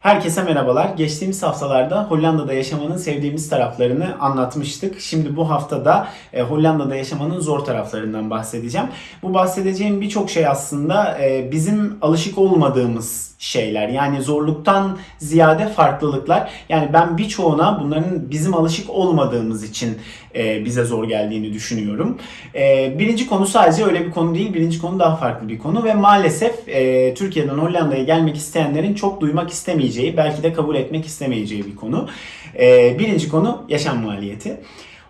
Herkese merhabalar. Geçtiğimiz haftalarda Hollanda'da yaşamanın sevdiğimiz taraflarını anlatmıştık. Şimdi bu haftada e, Hollanda'da yaşamanın zor taraflarından bahsedeceğim. Bu bahsedeceğim birçok şey aslında e, bizim alışık olmadığımız şeyler. Yani zorluktan ziyade farklılıklar. Yani ben birçoğuna bunların bizim alışık olmadığımız için e, bize zor geldiğini düşünüyorum. E, birinci konu sadece öyle bir konu değil. Birinci konu daha farklı bir konu ve maalesef e, Türkiye'den Hollanda'ya gelmek isteyenlerin çok duymak istemeyeceği, belki de kabul etmek istemeyeceği bir konu. E, birinci konu yaşam maliyeti.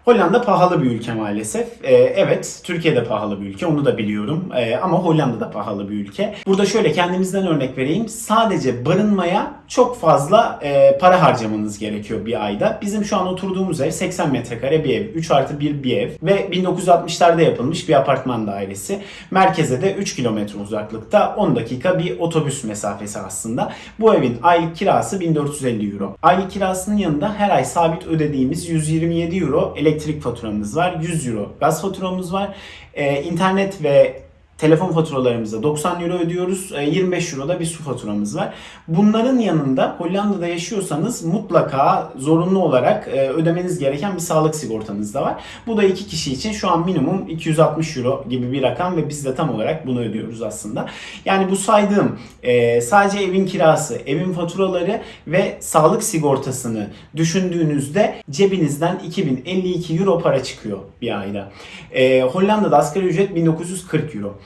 Hollanda pahalı bir ülke maalesef. Ee, evet, Türkiye'de pahalı bir ülke, onu da biliyorum. Ee, ama Hollanda da pahalı bir ülke. Burada şöyle kendimizden örnek vereyim. Sadece barınmaya çok fazla e, para harcamanız gerekiyor bir ayda. Bizim şu an oturduğumuz ev 80 metrekare bir ev. 3 artı 1 bir ev. Ve 1960'larda yapılmış bir apartman dairesi. Merkeze de 3 kilometre uzaklıkta 10 dakika bir otobüs mesafesi aslında. Bu evin aylık kirası 1450 euro. Aylık kirasının yanında her ay sabit ödediğimiz 127 euro elektrik faturamız var. 100 euro gaz faturamız var. Ee, internet ve telefon faturalarımıza 90 euro ödüyoruz. E, 25 euro da bir su faturamız var. Bunların yanında Hollanda'da yaşıyorsanız mutlaka zorunlu olarak e, ödemeniz gereken bir sağlık sigortanız da var. Bu da iki kişi için şu an minimum 260 euro gibi bir rakam ve biz de tam olarak bunu ödüyoruz aslında. Yani bu saydığım e, sadece evin kirası, evin faturaları ve sağlık sigortasını düşündüğünüzde cebinizden 2052 euro para çıkıyor bir ayda. E, Hollanda'da asgari ücret 1940 euro.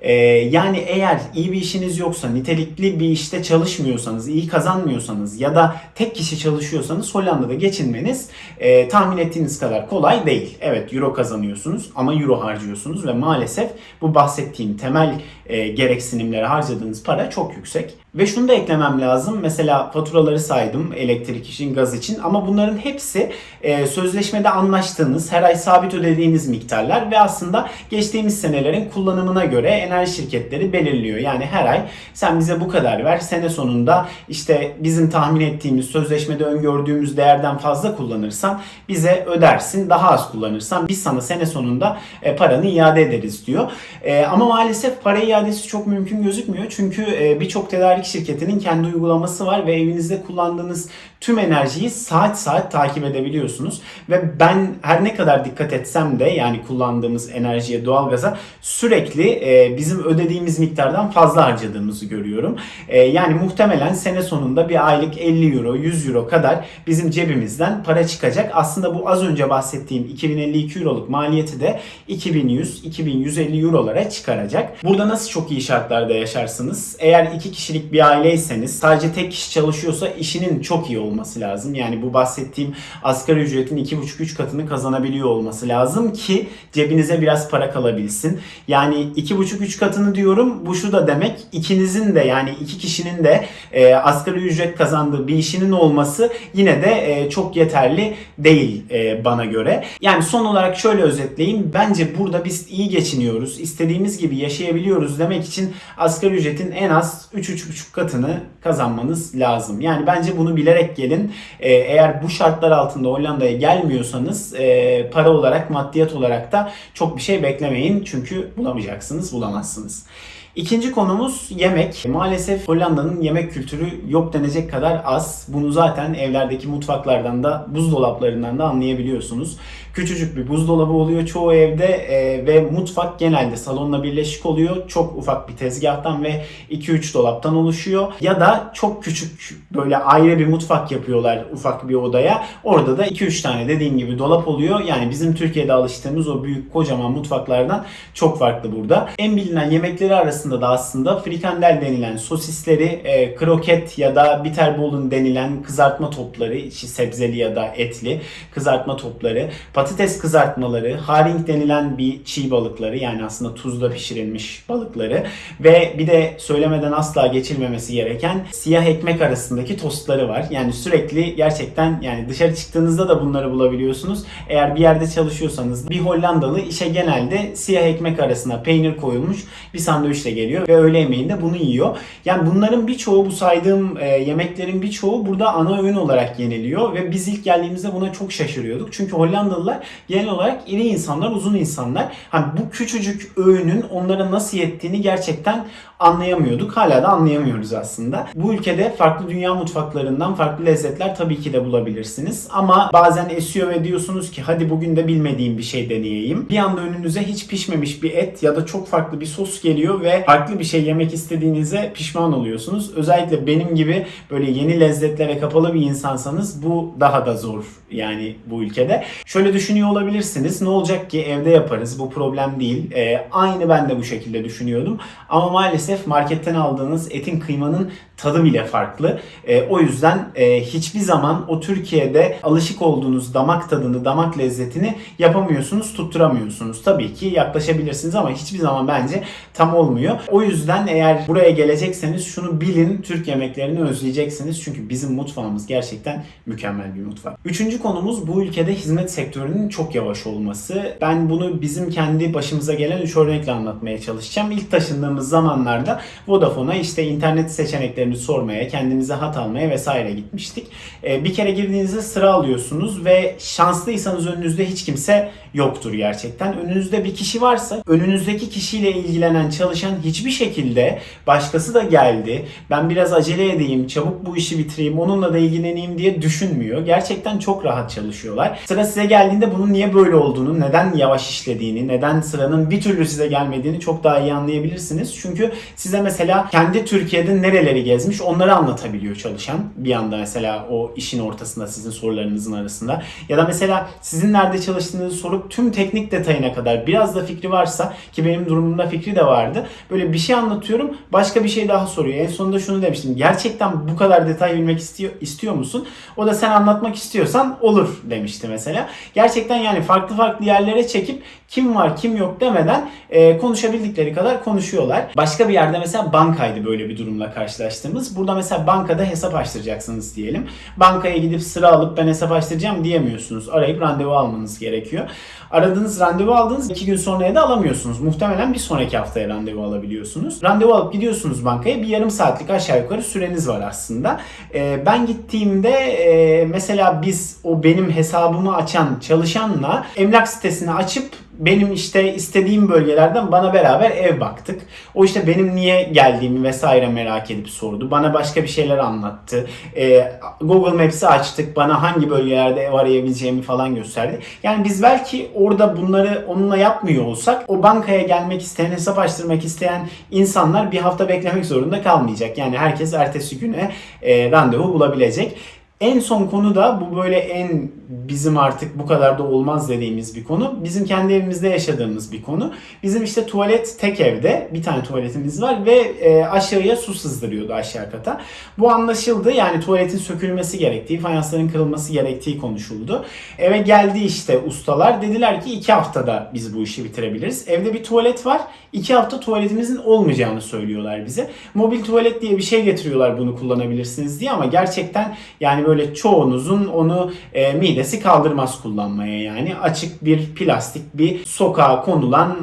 Ee, yani eğer iyi bir işiniz yoksa, nitelikli bir işte çalışmıyorsanız, iyi kazanmıyorsanız ya da tek kişi çalışıyorsanız Hollanda'da geçinmeniz e, tahmin ettiğiniz kadar kolay değil. Evet euro kazanıyorsunuz ama euro harcıyorsunuz ve maalesef bu bahsettiğim temel e, gereksinimlere harcadığınız para çok yüksek. Ve şunu da eklemem lazım. Mesela faturaları saydım elektrik için, gaz için ama bunların hepsi e, sözleşmede anlaştığınız, her ay sabit ödediğiniz miktarlar ve aslında geçtiğimiz senelerin kullanımına göre enerji şirketleri belirliyor. Yani her ay sen bize bu kadar ver, sene sonunda işte bizim tahmin ettiğimiz, sözleşmede öngördüğümüz değerden fazla kullanırsan bize ödersin, daha az kullanırsan biz sana sene sonunda e, paranı iade ederiz diyor. E, ama maalesef para iadesi çok mümkün gözükmüyor çünkü e, birçok tedarik şirketinin kendi uygulaması var ve evinizde kullandığınız tüm enerjiyi saat saat takip edebiliyorsunuz. Ve ben her ne kadar dikkat etsem de yani kullandığımız enerjiye, doğalgaza sürekli bizim ödediğimiz miktardan fazla harcadığımızı görüyorum. E, yani muhtemelen sene sonunda bir aylık 50 euro, 100 euro kadar bizim cebimizden para çıkacak. Aslında bu az önce bahsettiğim 2052 euroluk maliyeti de 2100-2150 eurolara çıkaracak. Burada nasıl çok iyi şartlarda yaşarsınız? Eğer iki kişilik bir aileyseniz sadece tek kişi çalışıyorsa işinin çok iyi olması lazım. Yani bu bahsettiğim asgari ücretin 2,5-3 katını kazanabiliyor olması lazım ki cebinize biraz para kalabilsin. Yani 2,5-3 katını diyorum bu şu da demek ikinizin de yani iki kişinin de e, asgari ücret kazandığı bir işinin olması yine de e, çok yeterli değil e, bana göre. Yani son olarak şöyle özetleyeyim. Bence burada biz iyi geçiniyoruz. istediğimiz gibi yaşayabiliyoruz demek için asgari ücretin en az 3-3,5 katını kazanmanız lazım. Yani bence bunu bilerek gelin. E, eğer bu şartlar altında Hollanda'ya gelmiyorsanız e, para olarak, maddiyat olarak da çok bir şey beklemeyin. Çünkü bulamayacaksınız, bulamazsınız. İkinci konumuz yemek. Maalesef Hollanda'nın yemek kültürü yok denecek kadar az. Bunu zaten evlerdeki mutfaklardan da buzdolaplarından da anlayabiliyorsunuz. Küçücük bir buzdolabı oluyor çoğu evde e, ve mutfak genelde salonla birleşik oluyor. Çok ufak bir tezgahtan ve 2-3 dolaptan oluşuyor. Ya da çok küçük böyle ayrı bir mutfak yapıyorlar ufak bir odaya. Orada da 2-3 tane dediğim gibi dolap oluyor. Yani bizim Türkiye'de alıştığımız o büyük kocaman mutfaklardan çok farklı burada. En bilinen yemekleri arasında da aslında frikandel denilen sosisleri, e, kroket ya da bitterbolun denilen kızartma topları, sebzeli ya da etli kızartma topları, patates kızartmaları, haring denilen bir çiğ balıkları yani aslında tuzla pişirilmiş balıkları ve bir de söylemeden asla geçilmemesi gereken siyah ekmek arasındaki tostları var. Yani sürekli gerçekten yani dışarı çıktığınızda da bunları bulabiliyorsunuz. Eğer bir yerde çalışıyorsanız bir Hollandalı işe genelde siyah ekmek arasına peynir koyulmuş bir sandviçle geliyor ve öğle yemeğinde bunu yiyor. Yani bunların birçoğu bu saydığım e, yemeklerin birçoğu burada ana öğün olarak yeniliyor ve biz ilk geldiğimizde buna çok şaşırıyorduk. Çünkü Hollandalılar genel olarak iri insanlar, uzun insanlar. Hani bu küçücük öğünün onlara nasıl yettiğini gerçekten anlayamıyorduk. Hala da anlayamıyoruz aslında. Bu ülkede farklı dünya mutfaklarından farklı lezzetler tabii ki de bulabilirsiniz. Ama bazen esiyor ve diyorsunuz ki hadi bugün de bilmediğim bir şey deneyeyim. Bir anda önünüze hiç pişmemiş bir et ya da çok farklı bir sos geliyor ve farklı bir şey yemek istediğinize pişman oluyorsunuz. Özellikle benim gibi böyle yeni lezzetlere kapalı bir insansanız bu daha da zor yani bu ülkede. Şöyle düşünüyor olabilirsiniz. Ne olacak ki evde yaparız bu problem değil. Ee, aynı ben de bu şekilde düşünüyordum. Ama maalesef marketten aldığınız etin kıymanın tadı bile farklı. Ee, o yüzden e, hiçbir zaman o Türkiye'de alışık olduğunuz damak tadını, damak lezzetini yapamıyorsunuz, tutturamıyorsunuz. Tabii ki yaklaşabilirsiniz ama hiçbir zaman bence tam olmuyor. O yüzden eğer buraya gelecekseniz şunu bilin, Türk yemeklerini özleyeceksiniz. Çünkü bizim mutfağımız gerçekten mükemmel bir mutfak. Üçüncü konumuz bu ülkede hizmet sektörünün çok yavaş olması. Ben bunu bizim kendi başımıza gelen üç örnekle anlatmaya çalışacağım. İlk taşındığımız zamanlarda Vodafone'a işte internet seçeneklerini sormaya, kendimize hat almaya vesaire gitmiştik. Ee, bir kere girdiğinizde sıra alıyorsunuz ve şanslıysanız önünüzde hiç kimse yoktur gerçekten. Önünüzde bir kişi varsa önünüzdeki kişiyle ilgilenen çalışan hiçbir şekilde başkası da geldi. Ben biraz acele edeyim, çabuk bu işi bitireyim, onunla da ilgileneyim diye düşünmüyor. Gerçekten çok rahat çalışıyorlar. Sıra size geldiğinde bunun niye böyle olduğunu, neden yavaş işlediğini, neden sıranın bir türlü size gelmediğini çok daha iyi anlayabilirsiniz. Çünkü size mesela kendi Türkiye'de nereleri gezmiş onları anlatabiliyor çalışan. Bir anda mesela o işin ortasında sizin sorularınızın arasında. Ya da mesela sizin nerede çalıştığınızı sorup tüm teknik detayına kadar biraz da fikri varsa ki benim durumumda fikri de vardı. Böyle bir şey anlatıyorum başka bir şey daha soruyor. En sonunda şunu demiştim. Gerçekten bu kadar detay bilmek istiyor, istiyor musun? O da sen anlatmak istiyorsan olur demişti mesela. Gerçekten yani farklı farklı yerlere çekip kim var kim yok demeden e, konuşabildikleri kadar konuşuyorlar. Başka bir yerde mesela bankaydı böyle bir durumla karşılaştığımız. Burada mesela bankada hesap açtıracaksınız diyelim. Bankaya gidip sıra alıp ben hesap açtıracağım diyemiyorsunuz. Arayıp randevu almanız gerekiyor. Aradığınız randevu aldığınız iki gün sonraya da alamıyorsunuz. Muhtemelen bir sonraki haftaya randevu alabiliyorsunuz. Randevu alıp gidiyorsunuz bankaya. Bir yarım saatlik aşağı yukarı süreniz var aslında. E, ben gittiğimde e, mesela biz o benim hesabımı açan çalışanla emlak sitesini açıp benim işte istediğim bölgelerden bana beraber ev baktık. O işte benim niye geldiğimi vesaire merak edip sordu. Bana başka bir şeyler anlattı. Ee, Google Maps'i açtık. Bana hangi bölgelerde ev arayabileceğimi falan gösterdi. Yani biz belki orada bunları onunla yapmıyor olsak o bankaya gelmek isteyen, hesap açtırmak isteyen insanlar bir hafta beklemek zorunda kalmayacak. Yani herkes ertesi güne e, randevu bulabilecek. En son konu da bu böyle en bizim artık bu kadar da olmaz dediğimiz bir konu. Bizim kendi evimizde yaşadığımız bir konu. Bizim işte tuvalet tek evde. Bir tane tuvaletimiz var ve e, aşağıya su sızdırıyordu aşağı kata. Bu anlaşıldı. Yani tuvaletin sökülmesi gerektiği, fayansların kırılması gerektiği konuşuldu. Eve geldi işte ustalar. Dediler ki iki haftada biz bu işi bitirebiliriz. Evde bir tuvalet var. iki hafta tuvaletimizin olmayacağını söylüyorlar bize. Mobil tuvalet diye bir şey getiriyorlar bunu kullanabilirsiniz diye ama gerçekten yani böyle çoğunuzun onu e, midesi kaldırmaz kullanmaya yani. Açık bir plastik bir sokağa konulan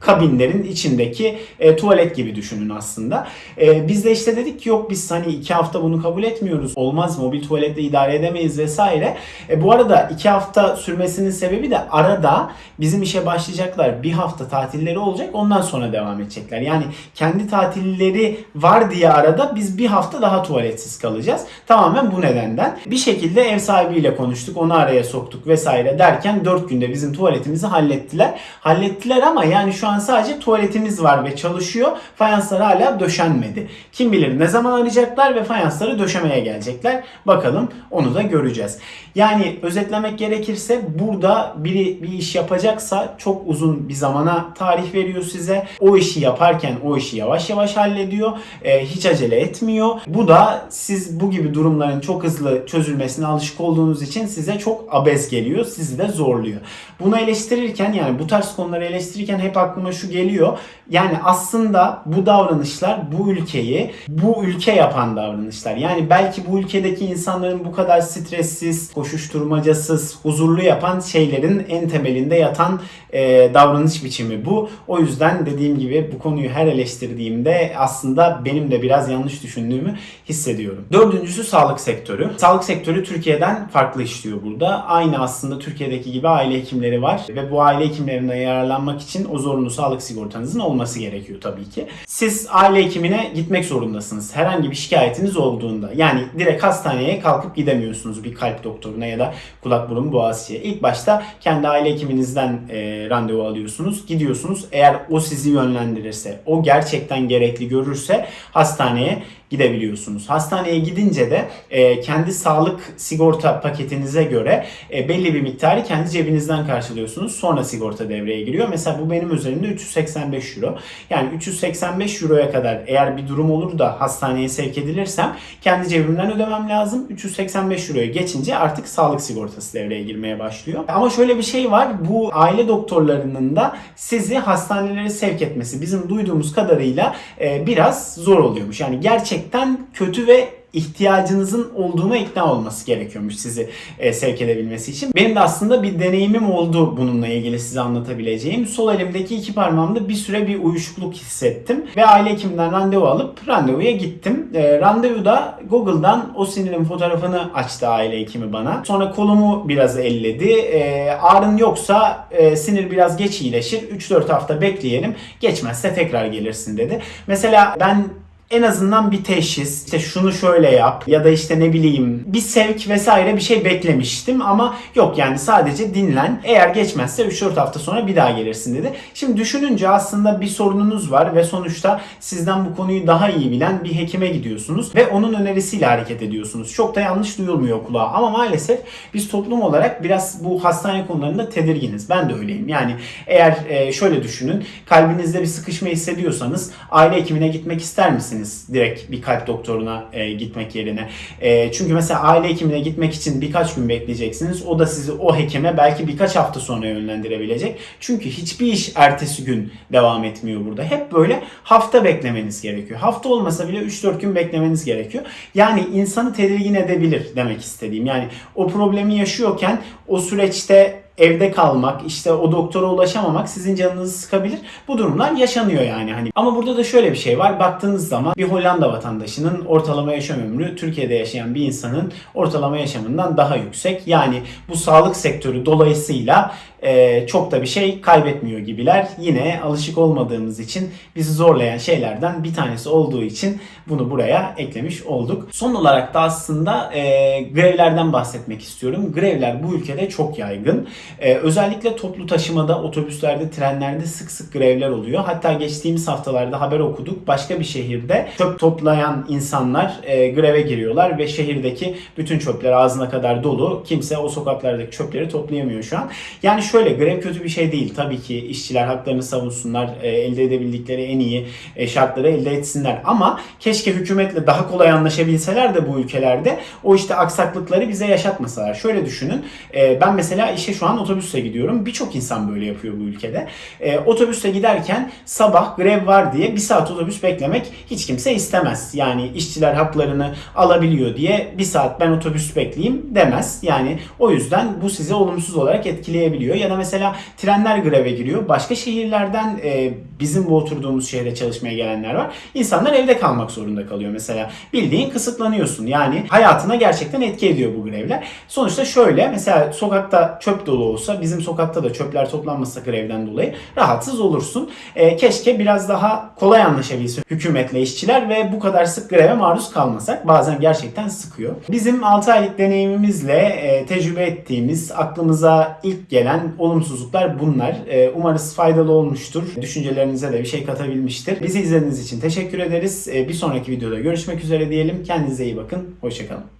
kabinlerin içindeki e, tuvalet gibi düşünün aslında. E, biz de işte dedik ki yok biz hani iki hafta bunu kabul etmiyoruz. Olmaz mobil tuvaletle idare edemeyiz vesaire. E, bu arada iki hafta sürmesinin sebebi de arada bizim işe başlayacaklar. Bir hafta tatilleri olacak ondan sonra devam edecekler. Yani kendi tatilleri var diye arada biz bir hafta daha tuvaletsiz kalacağız. Tamamen bu nedenden. Bir şekilde ev sahibiyle konuştuk. Onu araya soktuk vesaire derken 4 günde bizim tuvaletimizi hallettiler. Hallettiler ama yani şu an sadece tuvaletimiz var ve çalışıyor. Fayanslar hala döşenmedi. Kim bilir ne zaman arayacaklar ve fayansları döşemeye gelecekler. Bakalım onu da göreceğiz. Yani özetlemek gerekirse burada biri bir iş yapacaksa çok uzun bir zamana tarih veriyor size. O işi yaparken o işi yavaş yavaş hallediyor. Ee, hiç acele etmiyor. Bu da siz bu gibi durumların çok hızlı çözülmesine alışık olduğunuz için size çok abez geliyor. Sizi de zorluyor. Bunu eleştirirken yani bu tarz konuları eleştirirken hep aklıma şu geliyor. Yani aslında bu davranışlar bu ülkeyi bu ülke yapan davranışlar. Yani belki bu ülkedeki insanların bu kadar stressiz, koşuşturmacasız, huzurlu yapan şeylerin en temelinde yatan e, davranış biçimi bu. O yüzden dediğim gibi bu konuyu her eleştirdiğimde aslında benim de biraz yanlış düşündüğümü hissediyorum. Dördüncüsü sağlık sektörü. Sağlık sektörü Türkiye'den farklı işliyor burada. Aynı aslında Türkiye'deki gibi aile hekimleri var ve bu aile hekimlerinden yararlanmak için o zorunlu sağlık sigortanızın olması gerekiyor tabii ki. Siz aile hekimine gitmek zorundasınız. Herhangi bir şikayetiniz olduğunda. Yani direkt hastaneye kalkıp gidemiyorsunuz bir kalp doktoruna ya da kulak burun boğazçıya. İlk başta kendi aile hekiminizden e, randevu alıyorsunuz. Gidiyorsunuz. Eğer o sizi yönlendirirse, o gerçekten gerekli görürse hastaneye gidebiliyorsunuz. Hastaneye gidince de e, kendi sağlık sigorta paketinize göre e, belli bir miktarı kendi cebinizden karşılıyorsunuz. Sonra sigorta devreye giriyor. Mesela bu benim üzerimde 385 euro. Yani 385 euroya kadar eğer bir durum olur da hastaneye sevk edilirsem kendi cebimden ödemem lazım. 385 euroya geçince artık sağlık sigortası devreye girmeye başlıyor. Ama şöyle bir şey var. Bu aile doktorlarının da sizi hastanelere sevk etmesi bizim duyduğumuz kadarıyla e, biraz zor oluyormuş. Yani gerçekten kötü ve ihtiyacınızın olduğuna ikna olması gerekiyormuş sizi e, sevk edebilmesi için. Benim de aslında bir deneyimim oldu bununla ilgili size anlatabileceğim. Sol elimdeki iki parmağımda bir süre bir uyuşukluk hissettim ve aile hekiminden randevu alıp randevuya gittim. E, randevuda Google'dan o sinirin fotoğrafını açtı aile hekimi bana. Sonra kolumu biraz elledi. E, ağrın yoksa e, sinir biraz geç iyileşir. 3-4 hafta bekleyelim. Geçmezse tekrar gelirsin dedi. Mesela ben en azından bir teşhis, işte şunu şöyle yap ya da işte ne bileyim bir sevk vesaire bir şey beklemiştim ama yok yani sadece dinlen. Eğer geçmezse 3-4 hafta sonra bir daha gelirsin dedi. Şimdi düşününce aslında bir sorununuz var ve sonuçta sizden bu konuyu daha iyi bilen bir hekime gidiyorsunuz ve onun önerisiyle hareket ediyorsunuz. Çok da yanlış duyulmuyor kulağa ama maalesef biz toplum olarak biraz bu hastane konularında tedirginiz. Ben de öyleyim. Yani eğer e, şöyle düşünün kalbinizde bir sıkışma hissediyorsanız aile hekimine gitmek ister misiniz? Direkt bir kalp doktoruna e, gitmek yerine. E, çünkü mesela aile hekimine gitmek için birkaç gün bekleyeceksiniz. O da sizi o hekime belki birkaç hafta sonra yönlendirebilecek. Çünkü hiçbir iş ertesi gün devam etmiyor burada. Hep böyle hafta beklemeniz gerekiyor. Hafta olmasa bile 3-4 gün beklemeniz gerekiyor. Yani insanı tedirgin edebilir demek istediğim. Yani o problemi yaşıyorken o süreçte evde kalmak, işte o doktora ulaşamamak sizin canınızı sıkabilir. Bu durumlar yaşanıyor yani hani. Ama burada da şöyle bir şey var. Baktığınız zaman bir Hollanda vatandaşının ortalama yaşam ömrü Türkiye'de yaşayan bir insanın ortalama yaşamından daha yüksek. Yani bu sağlık sektörü dolayısıyla e, çok da bir şey kaybetmiyor gibiler. Yine alışık olmadığımız için bizi zorlayan şeylerden bir tanesi olduğu için bunu buraya eklemiş olduk. Son olarak da aslında e, grevlerden bahsetmek istiyorum. Grevler bu ülkede çok yaygın. E, özellikle toplu taşımada, otobüslerde, trenlerde sık sık grevler oluyor. Hatta geçtiğimiz haftalarda haber okuduk. Başka bir şehirde çöp toplayan insanlar e, greve giriyorlar ve şehirdeki bütün çöpler ağzına kadar dolu. Kimse o sokaklardaki çöpleri toplayamıyor şu an. Yani şöyle grev kötü bir şey değil. Tabii ki işçiler haklarını savunsunlar. E, elde edebildikleri en iyi e, şartları elde etsinler. Ama keşke hükümetle daha kolay anlaşabilseler de bu ülkelerde o işte aksaklıkları bize yaşatmasalar. Şöyle düşünün. E, ben mesela işe şu an otobüsle gidiyorum. Birçok insan böyle yapıyor bu ülkede. E, otobüsle giderken sabah grev var diye bir saat otobüs beklemek hiç kimse istemez. Yani işçiler haklarını alabiliyor diye bir saat ben otobüs bekleyeyim demez. Yani o yüzden bu sizi olumsuz olarak etkileyebiliyor. Ya da mesela trenler greve giriyor. Başka şehirlerden e, bizim bu oturduğumuz şehre çalışmaya gelenler var. İnsanlar evde kalmak zorunda kalıyor mesela. Bildiğin kısıtlanıyorsun. Yani hayatına gerçekten etki ediyor bu grevler. Sonuçta şöyle mesela sokakta çöp dolu olsa bizim sokakta da çöpler toplanmasa grevden dolayı rahatsız olursun. E, keşke biraz daha kolay anlaşabilse hükümetle işçiler ve bu kadar sık greve maruz kalmasak. Bazen gerçekten sıkıyor. Bizim 6 aylık deneyimimizle e, tecrübe ettiğimiz aklımıza ilk gelen olumsuzluklar bunlar. E, umarız faydalı olmuştur. Düşüncelerinize de bir şey katabilmiştir. Bizi izlediğiniz için teşekkür ederiz. E, bir sonraki videoda görüşmek üzere diyelim. Kendinize iyi bakın. Hoşçakalın.